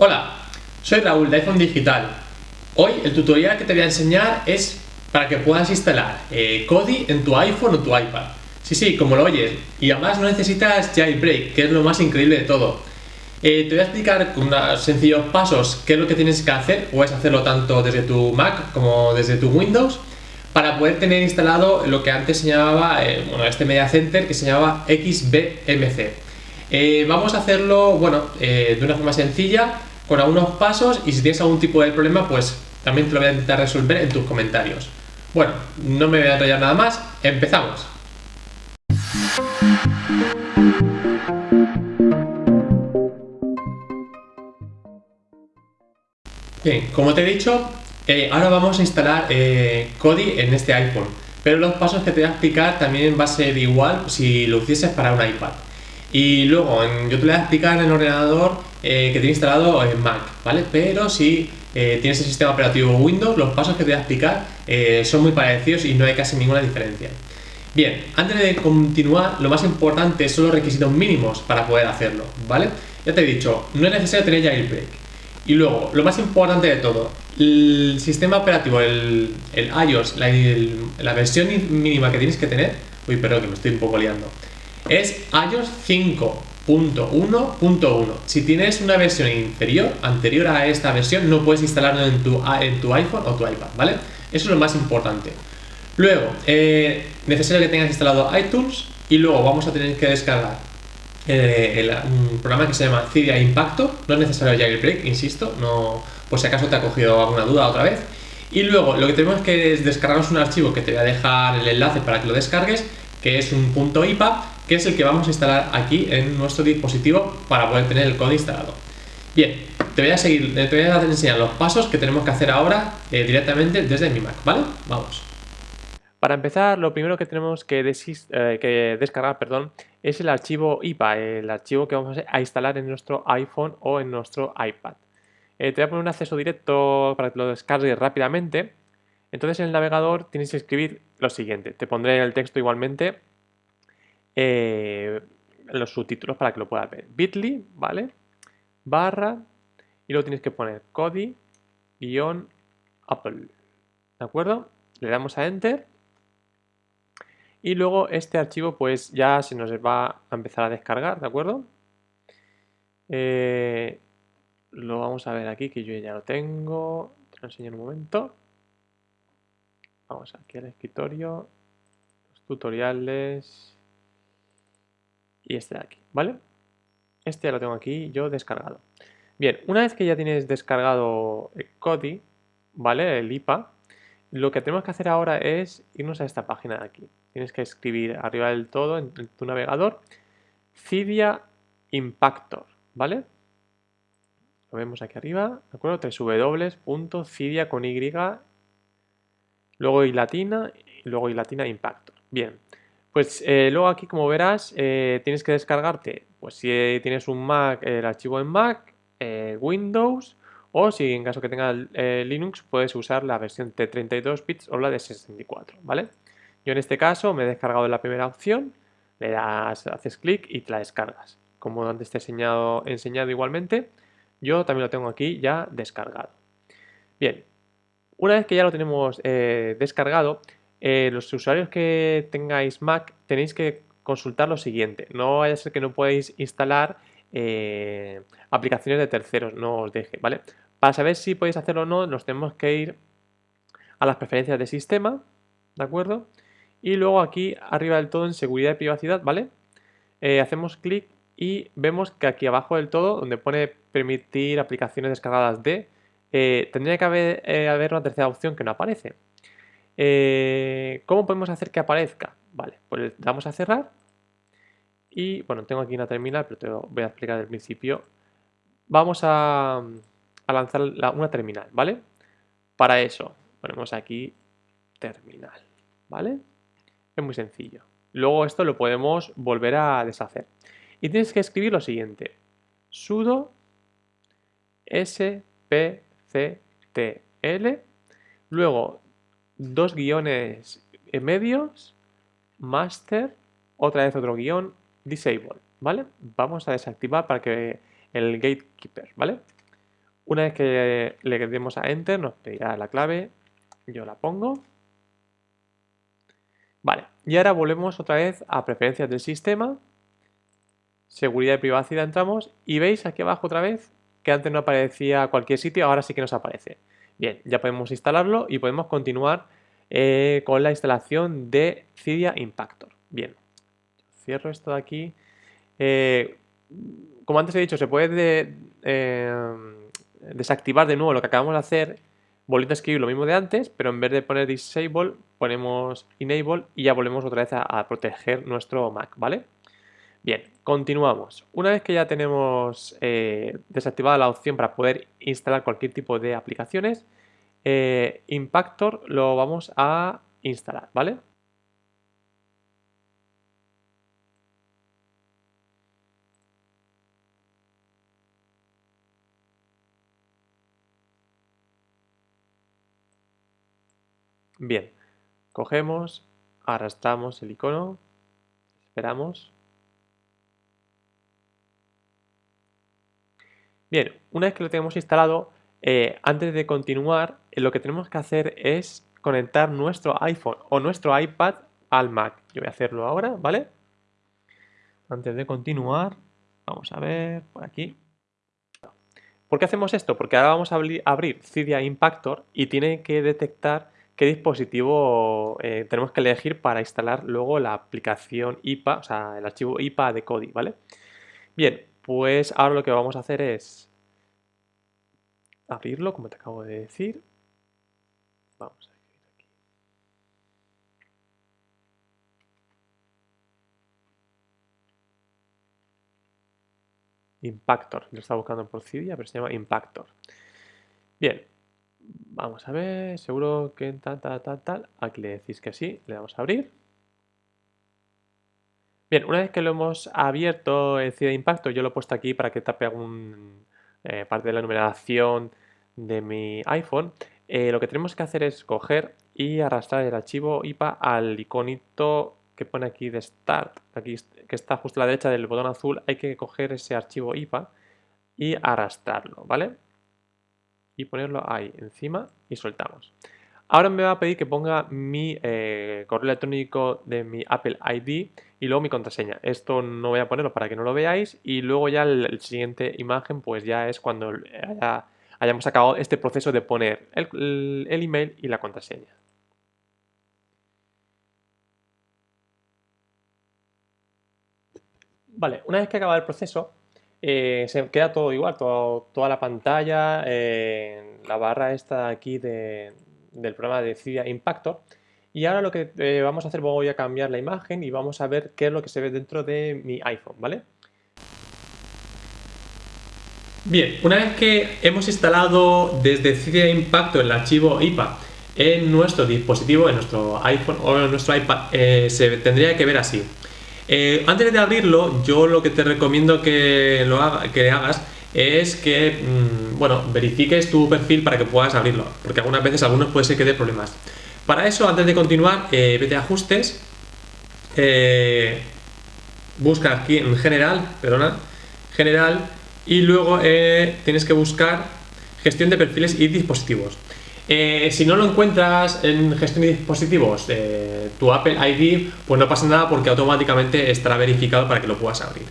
Hola, soy Raúl de iPhone Digital. Hoy el tutorial que te voy a enseñar es para que puedas instalar eh, Kodi en tu iPhone o tu iPad. Sí, sí, como lo oyes. Y además no necesitas jailbreak, que es lo más increíble de todo. Eh, te voy a explicar con unos sencillos pasos qué es lo que tienes que hacer. Puedes hacerlo tanto desde tu Mac como desde tu Windows para poder tener instalado lo que antes se llamaba, eh, bueno, este Media Center que se llamaba XBMC. vamos a hacerlo, bueno, de una forma sencilla con algunos pasos y si tienes algún tipo de problema, pues también te lo voy a intentar resolver en tus comentarios. Bueno, no me voy a enrollar nada más, empezamos. Bien, como te he dicho, eh, ahora vamos a instalar eh, Kodi en este iPhone, pero los pasos que te voy a explicar también va a ser igual si lo hicieses para un iPad. Y luego yo te voy a explicar en el ordenador eh, que tiene instalado en Mac, ¿vale? Pero si eh, tienes el sistema operativo Windows, los pasos que te voy a explicar eh, son muy parecidos y no hay casi ninguna diferencia. Bien, antes de continuar, lo más importante son los requisitos mínimos para poder hacerlo, ¿vale? Ya te he dicho, no es necesario tener jailbreak. Y luego, lo más importante de todo, el sistema operativo, el, iOS, la, la versión mínima que tienes que tener, uy, perdón que me estoy un poco liando, es iOS 5.1.1. Si tienes una versión inferior, anterior a esta versión, no puedes instalarlo en tu, iPhone o tu iPad, ¿vale? Eso es lo más importante. Luego, eh, necesario que tengas instalado iTunes y luego vamos a tener que descargar eh, un programa que se llama Cydia Impacto. No es necesario jailbreak, insisto, no, por si acaso te ha cogido alguna duda otra vez. Y luego lo que tenemos que es descargarnos un archivo que te voy a dejar el enlace para que lo descargues, que es un punto IPA que es el que vamos a instalar aquí en nuestro dispositivo para poder tener el código instalado. Bien, te voy a seguir, te voy a enseñar los pasos que tenemos que hacer ahora eh, directamente desde mi Mac, ¿vale? Vamos. Para empezar, lo primero que tenemos que, eh, descargar perdón, es el archivo IPA, el archivo que vamos a instalar en nuestro iPhone o en nuestro iPad. Eh, te voy a poner un acceso directo para que lo descargues rápidamente. Entonces en el navegador tienes que escribir lo siguiente. Te pondré el texto igualmente eh, los subtítulos para que lo puedas ver. Bitly, ¿vale? Barra, y luego tienes que poner Kodi, guion, Apple. ¿De acuerdo? Le damos a Enter. Y luego este archivo pues ya se nos va a empezar a descargar, ¿de acuerdo? Eh, lo vamos a ver aquí, que yo ya lo tengo. Te lo enseño en un momento. Vamos aquí al escritorio. Los tutoriales y este de aquí, ¿vale? Este ya lo tengo aquí yo descargado. Bien, una vez que ya tienes descargado el Kodi, ¿vale? El IPA, lo que tenemos que hacer ahora es irnos a esta página de aquí. Tienes que escribir arriba del todo en tu navegador Cydia Impactor, ¿vale? Lo vemos aquí arriba, ¿de acuerdo? www.cydia con Y, luego y latina, luego y latina Impactor. Bien, pues eh, luego aquí, como verás, eh, tienes que descargarte, pues si tienes un Mac, el archivo en Mac, eh, Windows, o si en caso que tengas Linux, puedes usar la versión de 32 bits o la de 64, ¿vale? Yo en este caso me he descargado la primera opción, le das, haces clic y te la descargas. Como antes te he enseñado igualmente, yo también lo tengo aquí ya descargado. Bien, una vez que ya lo tenemos descargado, eh, los usuarios que tengáis Mac tenéis que consultar lo siguiente. No vaya a ser que no podéis instalar eh, aplicaciones de terceros, no os deje, ¿vale? Para saber si podéis hacerlo o no, nos tenemos que ir a las preferencias de sistema, ¿de acuerdo? Y luego aquí arriba del todo en seguridad y privacidad, ¿vale? Eh, hacemos clic y vemos que aquí abajo del todo, donde pone permitir aplicaciones descargadas de, tendría que haber, haber una tercera opción que no aparece. Eh, ¿Cómo podemos hacer que aparezca? Vale, pues damos a cerrar y bueno, tengo aquí una terminal, pero te voy a explicar del principio. Vamos a, lanzar una terminal, ¿vale? Para eso ponemos aquí terminal, ¿vale? Es muy sencillo. Luego esto lo podemos volver a deshacer. Y tienes que escribir lo siguiente. sudo spctl luego dos guiones medios, master, otra vez otro guion, disable, ¿vale? Vamos a desactivar para que el gatekeeper, ¿vale? Una vez que le demos a Enter, nos pedirá la clave. Yo la pongo. Vale, y ahora volvemos otra vez a preferencias del sistema. Seguridad y privacidad entramos y veis aquí abajo otra vez que antes no aparecía cualquier sitio, ahora sí que nos aparece. Bien, ya podemos instalarlo y podemos continuar eh, con la instalación de Cydia Impactor. Bien, cierro esto de aquí. Eh, como antes he dicho, se puede eh, desactivar de nuevo lo que acabamos de hacer volviendo a escribir lo mismo de antes, pero en vez de poner disable, ponemos enable y ya volvemos otra vez a, proteger nuestro Mac, ¿vale? Bien, continuamos. Una vez que ya tenemos eh, desactivada la opción para poder instalar cualquier tipo de aplicaciones, eh, Impactor lo vamos a instalar, ¿vale? Bien, cogemos, arrastramos el icono, esperamos. Bien, una vez que lo tenemos instalado, eh, antes de continuar, eh, lo que tenemos que hacer es conectar nuestro iPhone o nuestro iPad al Mac. Yo voy a hacerlo ahora, ¿vale? Antes de continuar, vamos a ver por aquí. ¿Por qué hacemos esto? Porque ahora vamos a abrir Cydia Impactor y tiene que detectar qué dispositivo eh, tenemos que elegir para instalar luego la aplicación IPA, o sea, el archivo IPA de Kodi, ¿vale? Bien, pues ahora lo que vamos a hacer es abrirlo, como te acabo de decir. Vamos a escribir aquí. Impactor, lo estaba buscando por Cydia, pero se llama Impactor. Bien, Vamos a ver, seguro que tal, tal, tal, tal. Aquí le decís que sí, le damos a abrir. Bien, una vez que lo hemos abierto el CID de impacto, yo lo he puesto aquí para que tape algún eh, parte de la numeración de mi iPhone. Eh, lo que tenemos que hacer es coger y arrastrar el archivo IPA al iconito que pone aquí de Start, aquí que está justo a la derecha del botón azul. Hay que coger ese archivo IPA y arrastrarlo, ¿vale? y ponerlo ahí encima y soltamos. Ahora me va a pedir que ponga mi eh, correo electrónico de mi Apple ID y luego mi contraseña. Esto no voy a ponerlo para que no lo veáis y luego ya el, siguiente imagen pues ya es cuando hayamos acabado este proceso de poner el, el email y la contraseña. Vale, una vez que acaba el proceso, eh, se queda todo igual, toda la pantalla, eh, la barra esta aquí del programa de Cydia Impactor. Y ahora lo que eh, vamos a hacer, voy a cambiar la imagen y vamos a ver qué es lo que se ve dentro de mi iPhone, ¿vale? Bien, una vez que hemos instalado desde Cydia Impactor el archivo IPA en nuestro dispositivo, en nuestro iPhone o en nuestro iPad, se tendría que ver así. Eh, antes de abrirlo, yo lo que te recomiendo que, lo que hagas es que, mm, bueno, verifiques tu perfil para que puedas abrirlo, porque algunas veces algunos puede ser que dé problemas. Para eso, antes de continuar, eh, vete a ajustes, eh, busca aquí en general, perdona, general, y luego tienes que buscar gestión de perfiles y dispositivos. Eh, si no lo encuentras en gestión de dispositivos, eh, tu Apple ID, pues no pasa nada porque automáticamente estará verificado para que lo puedas abrir.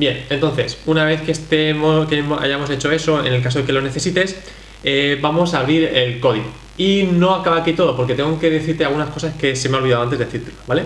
Bien, entonces, una vez que, estemos, que hayamos hecho eso, en el caso de que lo necesites, eh, vamos a abrir el código. Y no acaba aquí todo, porque tengo que decirte algunas cosas que se me ha olvidado antes de decirte, ¿vale?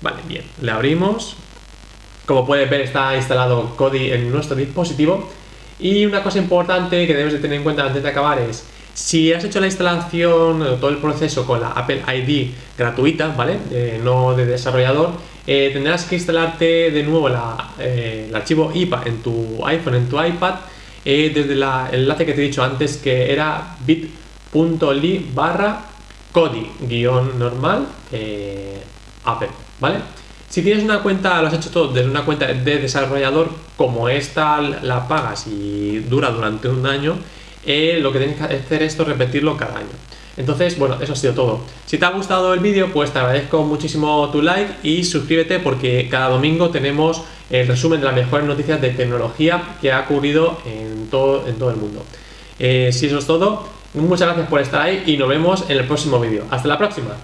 Vale, bien, le abrimos. Como puedes ver, está instalado Kodi en nuestro dispositivo. Y una cosa importante que debes de tener en cuenta antes de acabar es si has hecho la instalación, todo el proceso con la Apple ID gratuita, ¿vale? no de desarrollador, eh, tendrás que instalarte de nuevo eh, el archivo IPA en tu iPhone, en tu iPad, eh, desde el enlace que te he dicho antes que era bit.ly barra codi guion normal Apple, ¿vale? Si tienes una cuenta, lo has hecho todo desde una cuenta de desarrollador, como esta la pagas y dura durante un año, eh, lo que tienes que hacer es repetirlo cada año. Entonces, bueno, eso ha sido todo. Si te ha gustado el vídeo, pues te agradezco muchísimo tu like y suscríbete porque cada domingo tenemos el resumen de las mejores noticias de tecnología que ha ocurrido en todo, en todo el mundo. Eh, si eso es todo, muchas gracias por estar ahí y nos vemos en el próximo vídeo. Hasta la próxima.